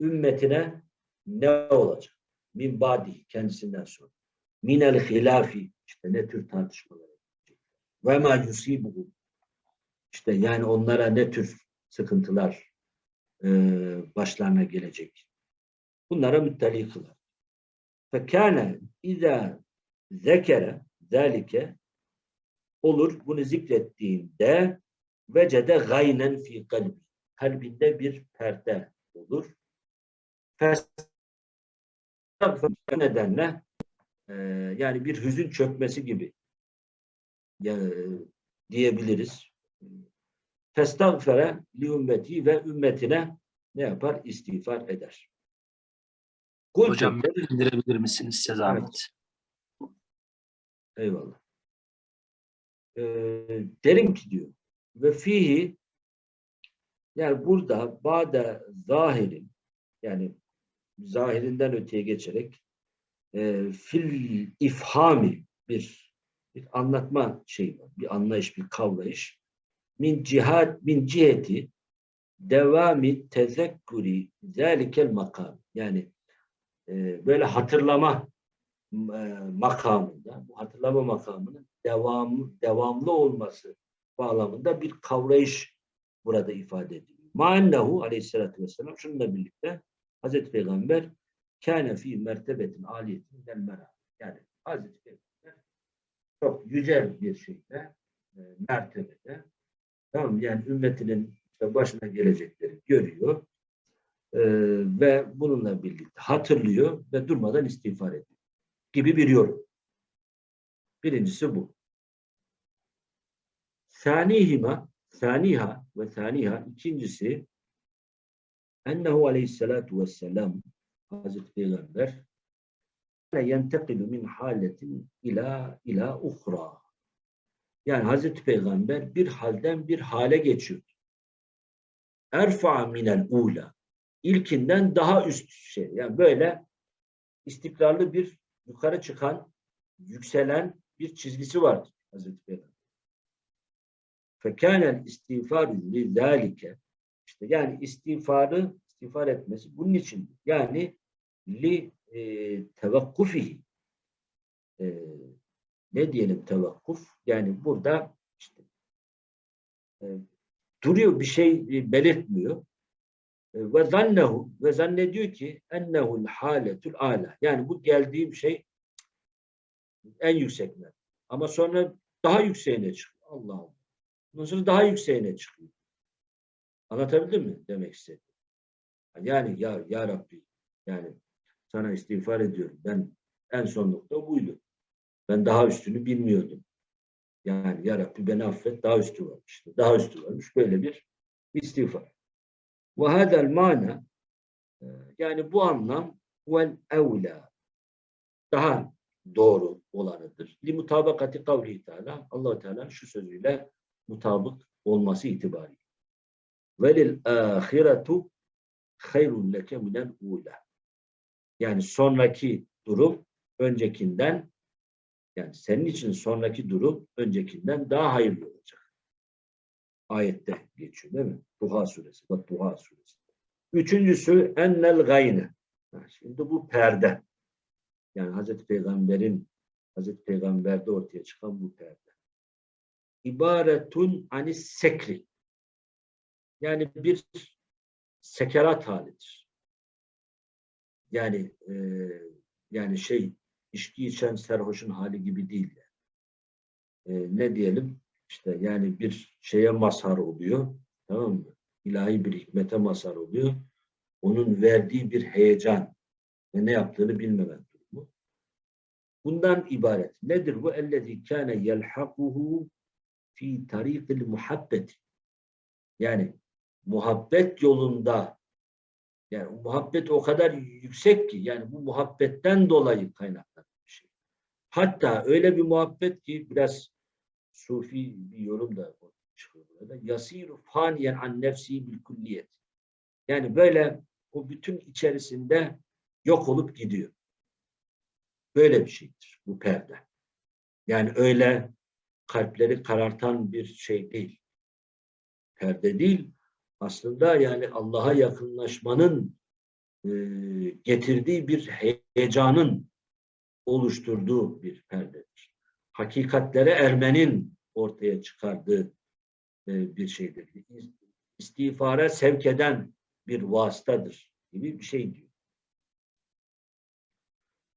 Ümmetine ne olacak? Min ba'di kendisinden sonra. Minel hilafi işte ne tür tartışmalar olacak. Ve ma yusibuhum işte yani onlara ne tür sıkıntılar e, başlarına gelecek. Bunlara müttali kılar. Fekâne izâ zekere zâlike olur bunu zikrettiğinde vecede gaynen fi kalbi kalbinde bir perde olur. Bu nedenle e, yani bir hüzün çökmesi gibi ya, diyebiliriz. Festagfere li ümmeti ve ümmetine ne yapar? İstiğfar eder. Kultu Hocam indirebilir misiniz size zahmet? Eyvallah. Ee, derim ki diyor ve fihi yani burada bade zahirin yani zahirinden öteye geçerek e, fil ifhami bir, bir anlatma şeyi var. Bir anlayış, bir kavrayış. Min cihat, min ciheti devami tezekkuri zelikel makam. Yani e, böyle hatırlama e, makamında, bu hatırlama makamının devamı, devamlı olması bağlamında bir kavrayış burada ifade ediliyor. Ma'ennehu aleyhissalatü vesselam şununla birlikte Hazreti Peygamber kâne fî mertebetin aliyetin del. Yani Hazreti Peygamber çok yücel bir şeyde, e, mertebede tamam yani ümmetinin başına gelecekleri görüyor e, ve bununla birlikte hatırlıyor ve durmadan istiğfar ediyor gibi bir yorum. Birincisi bu. Sanihima, saniha ve saniha ikincisi ennehu aleyhissalatu vesselam Hazreti Peygamber yentekilu min haletin ila ila uhra. Yani Hazreti Peygamber bir halden bir hale geçiyor. Erfa minel ula. İlkinden daha üst şey. Yani böyle istikrarlı bir yukarı çıkan, yükselen bir çizgisi vardır Hazreti Peygamber. Fekânen istiğfarü lizâlike işte yani istiğfarı istiğfar etmesi bunun için yani li e, tevakkufihi e, ne diyelim tevakkuf yani burada işte e, duruyor bir şey e, belirtmiyor E, ve zannehu ve zannediyor ki ennehu'l haletul ala yani bu geldiğim şey en yüksek. Ama sonra daha yükseğine çıkıyor. Allah Allah. Ondan sonra daha yükseğine çıkıyor. Anlatabildim mi demek istedim? Yani ya, ya Rabbi yani sana istiğfar ediyorum. Ben en son nokta buydu. Ben daha üstünü bilmiyordum. Yani ya Rabbi beni affet daha üstü varmış. Daha üstü varmış. Böyle bir istiğfar. Ve hadel mana e, yani bu anlam vel evla daha doğru olanıdır. Li mutabakati kavli Teala Allah Teala şu sözüyle mutabık olması itibariyle. Velil ahiretu hayrun leke minel ula. Yani sonraki durum öncekinden yani senin için sonraki durum öncekinden daha hayırlı olacak. Ayette geçiyor değil mi? Duha suresi. Bak Duha suresi. Üçüncüsü ennel gayne. Şimdi bu perde. Yani Hazreti Peygamber'in Hazreti Peygamber'de ortaya çıkan bu perde. İbaretun anis sekri. Yani bir sekerat halidir. Yani e, yani şey içki içen serhoşun hali gibi değil. E, ne diyelim? İşte yani bir şeye mazhar oluyor. Tamam mı? İlahi bir hikmete mazhar oluyor. Onun verdiği bir heyecan ve ne yaptığını bilmemek durumu. Bundan ibaret. Nedir bu? Ellezî kâne yelhakuhu fi tarikil muhabbeti. Yani muhabbet yolunda yani muhabbet o kadar yüksek ki yani bu muhabbetten dolayı kaynaklanan bir şey. Hatta öyle bir muhabbet ki biraz sufi bir yorum da çıkıyor burada. Yasiru faniyen an nefsi bil kulliyet. Yani böyle o bütün içerisinde yok olup gidiyor. Böyle bir şeydir bu perde. Yani öyle kalpleri karartan bir şey değil. Perde değil. Aslında yani Allah'a yakınlaşmanın e, getirdiği bir heyecanın oluşturduğu bir perdedir. Hakikatlere ermenin ortaya çıkardığı e, bir şeydir. İstiğfara sevk eden bir vasıtadır gibi bir şey diyor.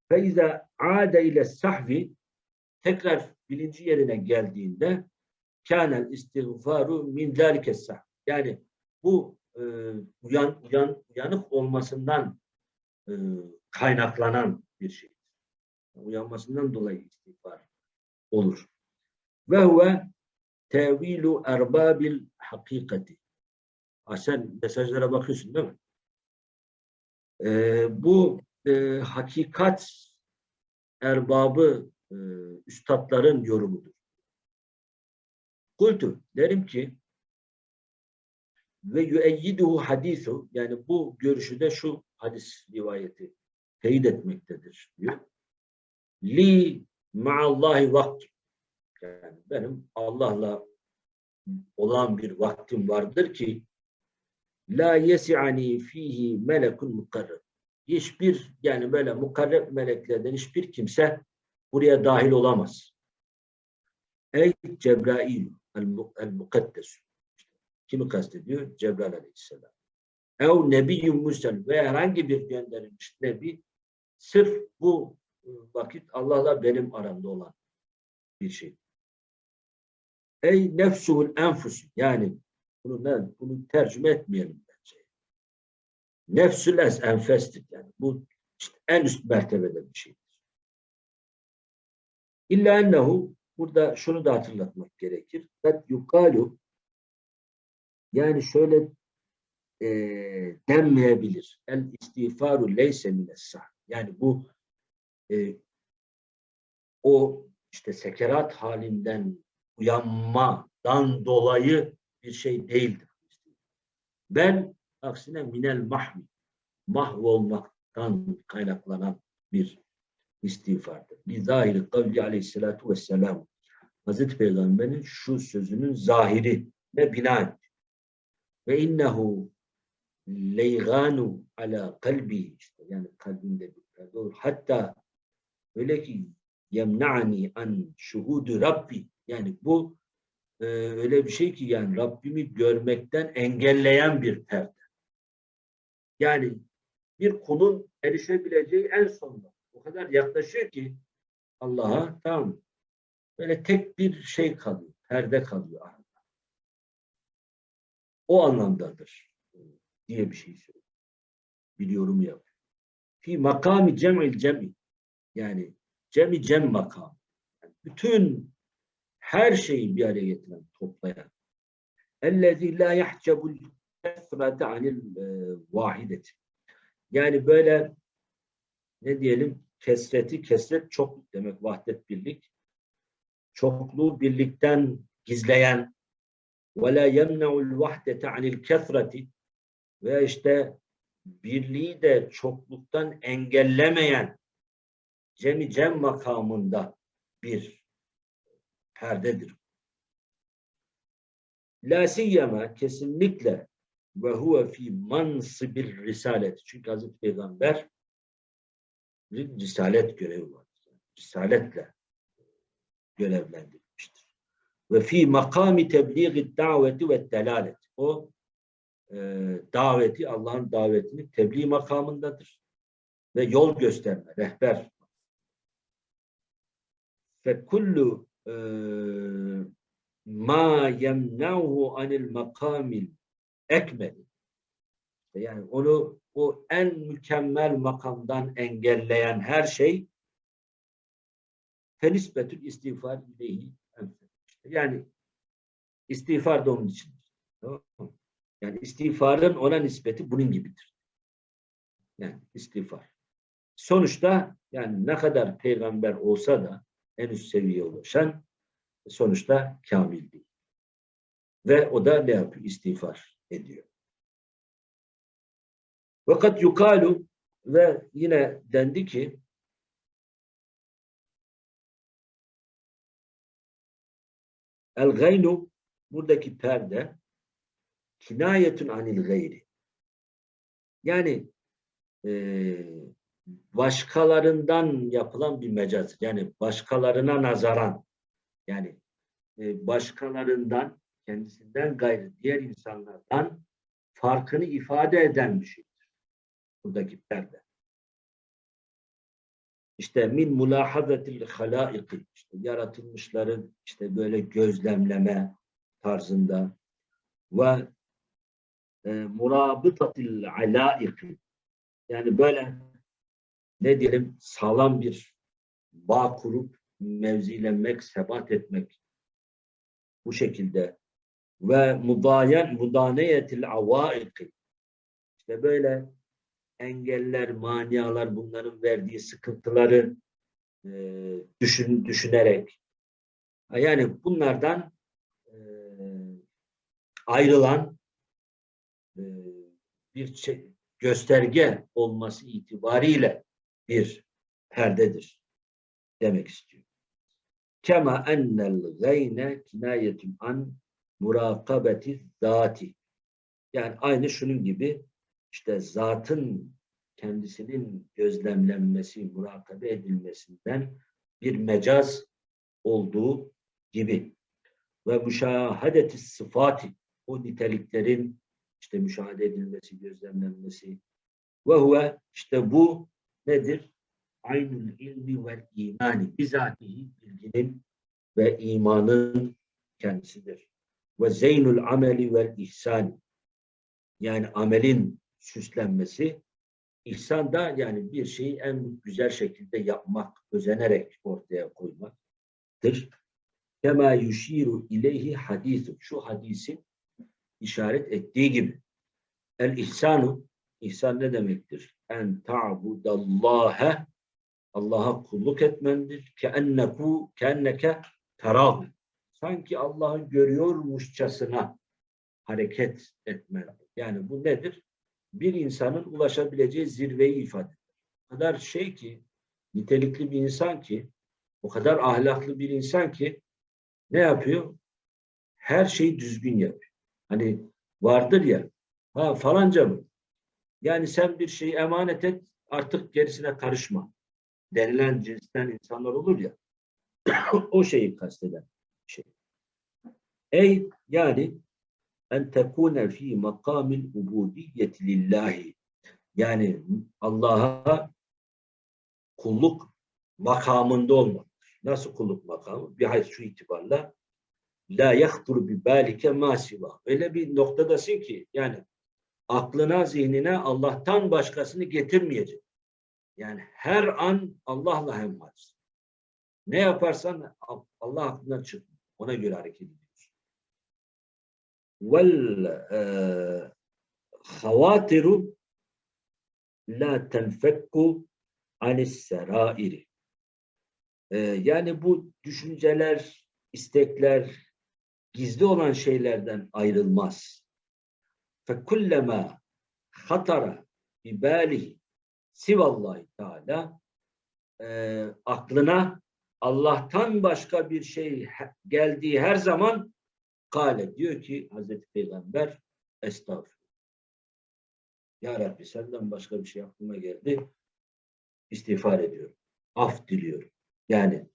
Feize ade ile sahvi tekrar bilinci yerine geldiğinde kânel istiğfaru min zâlike sahv. Yani bu e, uyan, uyan, uyanık olmasından e, kaynaklanan bir şey. Uyanmasından dolayı istiğfar olur. Ve huve tevilu erbabil hakikati. Ha, sen mesajlara bakıyorsun değil mi? E, bu e, hakikat erbabı e, üstadların yorumudur. Kultu derim ki ve yüeyyiduhu hadisu yani bu görüşü de şu hadis rivayeti teyit etmektedir diyor. Li ma'allahi vakt yani benim Allah'la olan bir vaktim vardır ki la yesi'ani fihi melekun mukarreb hiçbir yani böyle mukarreb meleklerden hiçbir kimse buraya dahil olamaz. Ey Cebrail el-mukaddes kimi kastediyor? Cebrail aleyhisselam. Ev nebiyyun mursel ve herhangi bir gönderilmiş nebi sırf bu vakit Allah'la benim aramda olan bir şey. Ey nefsuhul enfus yani bunu, ne, bunu tercüme etmeyelim bence. Nefsül es enfestir yani. Bu en üst mertebede bir şeydir. İlla ennehu burada şunu da hatırlatmak gerekir. Kad yukalu yani şöyle e, denmeyebilir. El istiğfaru leyse minessah. Yani bu e, o işte sekerat halinden uyanmadan dolayı bir şey değildir. Ben aksine minel mahvi mahvolmaktan kaynaklanan bir istiğfardır. Lizahiri kavli aleyhissalatu vesselam Hazreti Peygamber'in şu sözünün zahiri ve bina etti. Ve innehu leyganu ala kalbi işte yani kalbinde bir perde olur. Hatta öyle ki yemna'ni an şuhudu Rabbi yani bu e, öyle bir şey ki yani Rabbimi görmekten engelleyen bir perde. Yani bir kulun erişebileceği en sonda o kadar yaklaşıyor ki Allah'a tamam böyle tek bir şey kalıyor, perde kalıyor arada. O anlamdadır diye bir şey söylüyor. Biliyorum ya. Fi makami cem'il cem'i yani cem'i cem makam. Yani bütün her şeyi bir araya getiren, toplayan. Ellezî lâ yahcebul kesrete anil e, vahideti. Yani böyle ne diyelim kesreti, kesret çok demek vahdet birlik. Çokluğu birlikten gizleyen ve la yemne'ul vahdete anil kesreti ve işte birliği de çokluktan engellemeyen cemi cem makamında bir perdedir. La siyyema kesinlikle ve huve fi mansibir risalet. Çünkü Hazreti Peygamber bir risalet görevi var. Risaletle görevlendirilmiştir. Ve fi makami tebliği daveti ve delalet. O e, daveti, Allah'ın davetini tebliğ makamındadır. Ve yol gösterme, rehber. Fe kullu e, ma yemna'hu anil makamil ekmeli. Yani onu o en mükemmel makamdan engelleyen her şey fenisbetül istiğfar ileyhi yani istiğfar da onun için. Yani istiğfarın ona nispeti bunun gibidir. Yani istiğfar. Sonuçta yani ne kadar peygamber olsa da en üst seviyeye ulaşan sonuçta kamil değil. Ve o da ne yapıyor? İstiğfar ediyor. Fakat yukalu ve yine dendi ki el gaynu buradaki perde kinayetun anil gayri. Yani e, başkalarından yapılan bir mecaz. Yani başkalarına nazaran yani e, başkalarından kendisinden gayrı diğer insanlardan farkını ifade eden bir şeydir. Buradaki perde. İşte min mulahazatil halaiki işte yaratılmışların işte böyle gözlemleme tarzında ve e, murabıtatil alaiki yani böyle ne diyelim sağlam bir bağ kurup mevzilenmek, sebat etmek bu şekilde ve mudayen mudaneyetil avaiki işte böyle engeller, manialar bunların verdiği sıkıntıları e, düşün, düşünerek yani bunlardan e, ayrılan e, bir gösterge olması itibariyle bir perdedir demek istiyor. Kema ennel gayne kinayetun an murakabeti zati. Yani aynı şunun gibi işte zatın kendisinin gözlemlenmesi, murakabe edilmesinden bir mecaz olduğu gibi ve müşahadeti sıfati o niteliklerin işte müşahede edilmesi, gözlemlenmesi ve huve işte bu nedir? Aynul ilmi ve imani bizatihi bilginin ve imanın kendisidir. Ve zeynul ameli ve ihsan yani amelin süslenmesi ihsan da yani bir şeyi en güzel şekilde yapmak, özenerek ortaya koymaktır. Kema yuşiru ileyhi hadisu. Şu hadisin işaret ettiği gibi. El ihsanu ihsan ne demektir? En ta'budallaha Allah'a kulluk etmendir. Ke enneku kenneke terahu. Sanki Allah'ı görüyormuşçasına hareket etmendir. Yani bu nedir? Bir insanın ulaşabileceği zirveyi ifade eder. O kadar şey ki, nitelikli bir insan ki, o kadar ahlaklı bir insan ki ne yapıyor? Her şeyi düzgün yapıyor. Hani vardır ya, ha falanca mı? Yani sen bir şeyi emanet et, artık gerisine karışma. Denilen cinsten insanlar olur ya, o şeyi kasteden şey. Ey yani en tekune fi makamil ubudiyeti lillahi. Yani Allah'a kulluk makamında olmak. Nasıl kulluk makamı? Bir hayır şu itibarla la yahturu bi balike ma siva. Öyle bir noktadasın ki yani aklına, zihnine Allah'tan başkasını getirmeyecek. Yani her an Allah'la hemhalsin. Ne yaparsan Allah aklına çık. Ona göre hareket ediyorsun. Vel e, havatiru la tenfekku anis serairi. Ee, yani bu düşünceler, istekler, gizli olan şeylerden ayrılmaz. فَكُلَّمَا hatara bibalihi sivallahi teala e, aklına Allah'tan başka bir şey he- geldiği her zaman kale diyor ki Hazreti Peygamber estağfurullah. Ya Rabbi senden başka bir şey aklıma geldi. İstiğfar ediyorum. Af diliyorum. Yani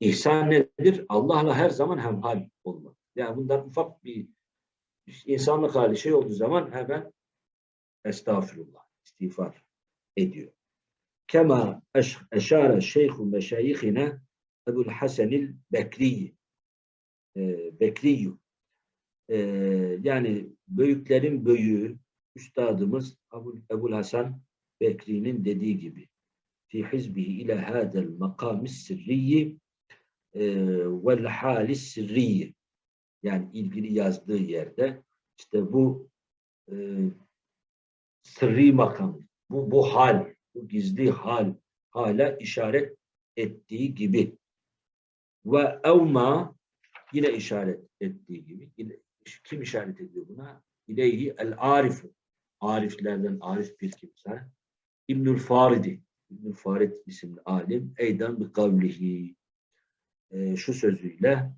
ihsan nedir? Allah'la her zaman hemhal olmak. Yani bundan ufak bir insanlık hali şey olduğu zaman hemen estağfurullah, istiğfar ediyor. Kema eş- eşare şeyhu meşayihine Ebul Hasanil Bekri e, Bekriyu E, yani büyüklerin büyüğü üstadımız Ebul, Ebul Hasan Bekri'nin dediği gibi fi hizbihi ile hadel makamis sirriyi e, vel halis sirriyi yani ilgili yazdığı yerde işte bu e, sırrı makam, bu, bu hal, bu gizli hal, hala işaret ettiği gibi. Ve evma yine işaret ettiği gibi. Kim işaret ediyor buna? İleyhi el arifu. Ariflerden arif bir kimse. İbnül Faridi. İbnül Farid isimli alim. Eydan bi kavlihi. Ee, şu sözüyle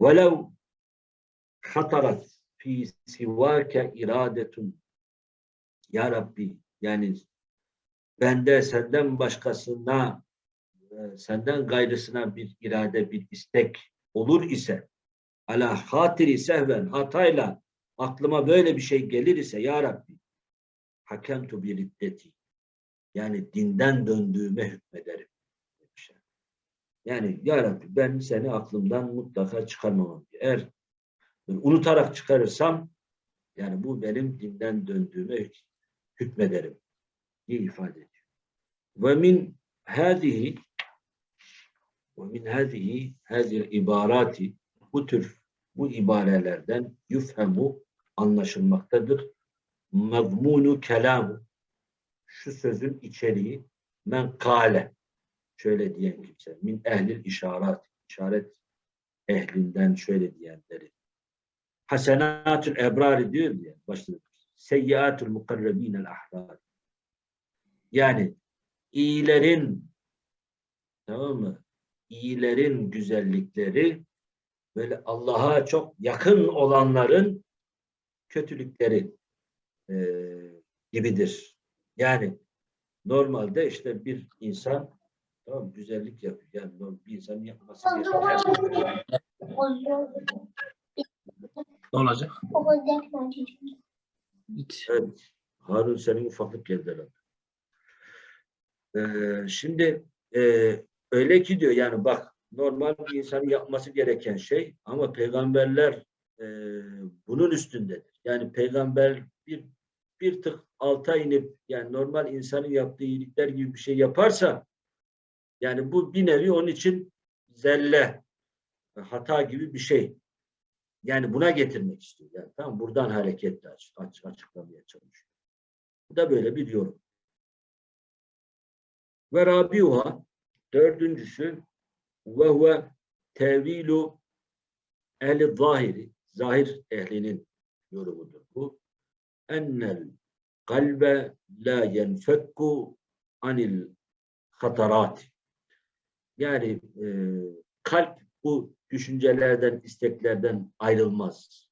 velev hatarat fi sivake iradetun ya Rabbi yani bende senden başkasına e, senden gayrısına bir irade, bir istek olur ise ala hatiri sehven hatayla aklıma böyle bir şey gelir ise ya Rabbi hakemtu bir iddeti yani dinden döndüğüme hükmederim. demiş. Yani ya Rabbi ben seni aklımdan mutlaka çıkarmamam. Eğer unutarak çıkarırsam yani bu benim dinden döndüğüme hük- hükmederim diye ifade ediyor. Ve min hadihi ve min hadihi hadihi ibarati bu tür bu ibarelerden yufhemu anlaşılmaktadır. Mazmunu kelamu şu sözün içeriği men kale şöyle diyen kimse min ehlil işaret işaret ehlinden şöyle diyenleri hasenatül ebrari diyor diye başladı. Seyyiatul mukarrebinel ahrar. Yani iyilerin tamam mı? İyilerin güzellikleri böyle Allah'a çok yakın olanların kötülükleri eee, gibidir. Yani normalde işte bir insan tamam güzellik yapıyor. Yani normal bir insanın yapması gereken Ne olacak? Olacak. Evet. Harun senin ufaklık geldi herhalde. Ee, şimdi e, öyle ki diyor yani bak normal bir insanın yapması gereken şey ama peygamberler e, bunun üstündedir. Yani peygamber bir bir tık alta inip yani normal insanın yaptığı iyilikler gibi bir şey yaparsa yani bu bir nevi onun için zelle hata gibi bir şey. Yani buna getirmek istiyor. Yani tamam buradan hareketle aç, açıklamaya çalışıyor. Bu da böyle bir yorum. Ve rabiuha dördüncüsü ve huve tevilu ehli zahiri zahir ehlinin yorumudur bu. Ennel kalbe la yenfekku anil hatarat. Yani e, kalp bu düşüncelerden, isteklerden ayrılmaz.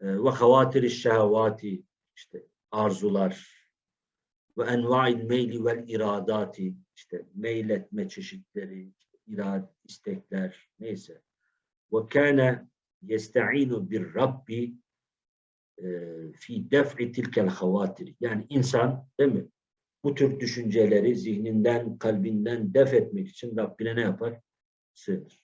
E, Ve havatiri şehvati işte arzular ve enva'il meyli vel iradati işte meyletme çeşitleri, irad, istekler neyse. Ve kâne yesta'inu bir Rabbi e, fi def'i tilkel havatiri. Yani insan değil mi? Bu tür düşünceleri zihninden, kalbinden def etmek için Rabbine ne yapar? Sığınır.